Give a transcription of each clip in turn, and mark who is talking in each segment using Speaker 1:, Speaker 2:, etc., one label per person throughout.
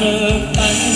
Speaker 1: สึก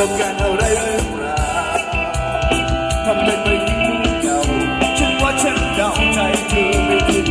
Speaker 1: ต้องการอะไรหรือเป
Speaker 2: ล่าทำเป็นไปที่เก่าฉันว่าฉันเดาใจเธอไม่คิด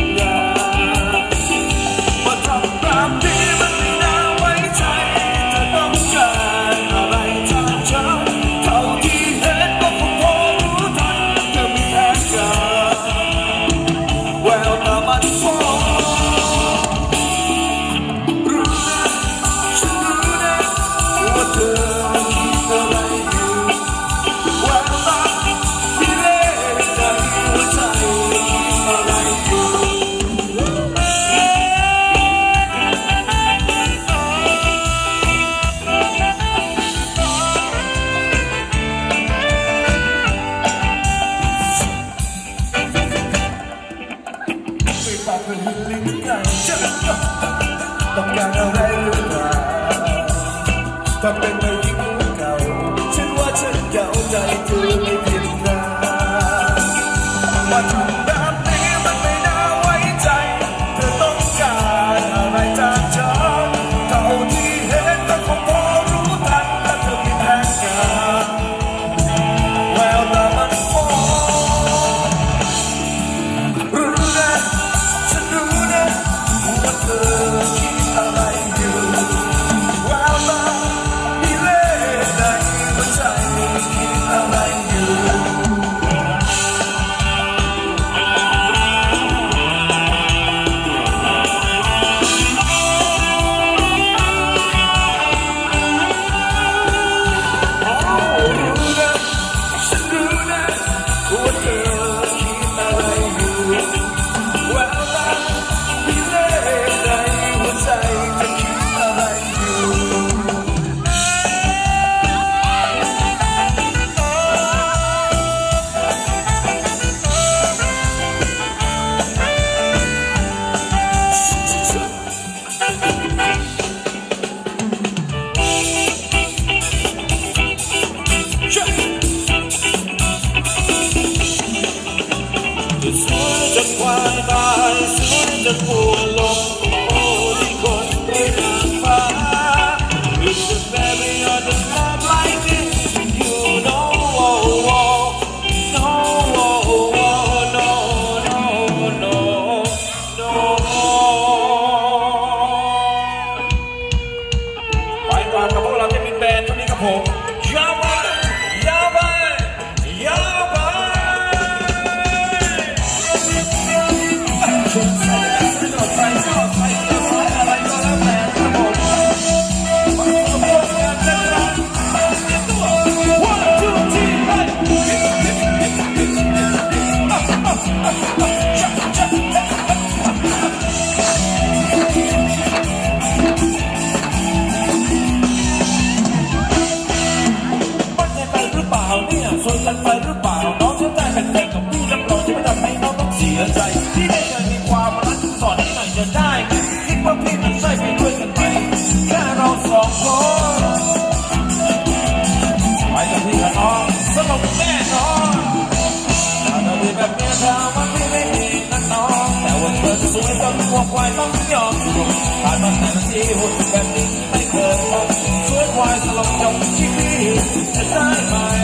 Speaker 1: my mind.